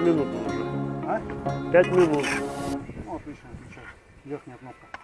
минут уже. А? Пять минут. Ну, отлично. Верхняя кнопка.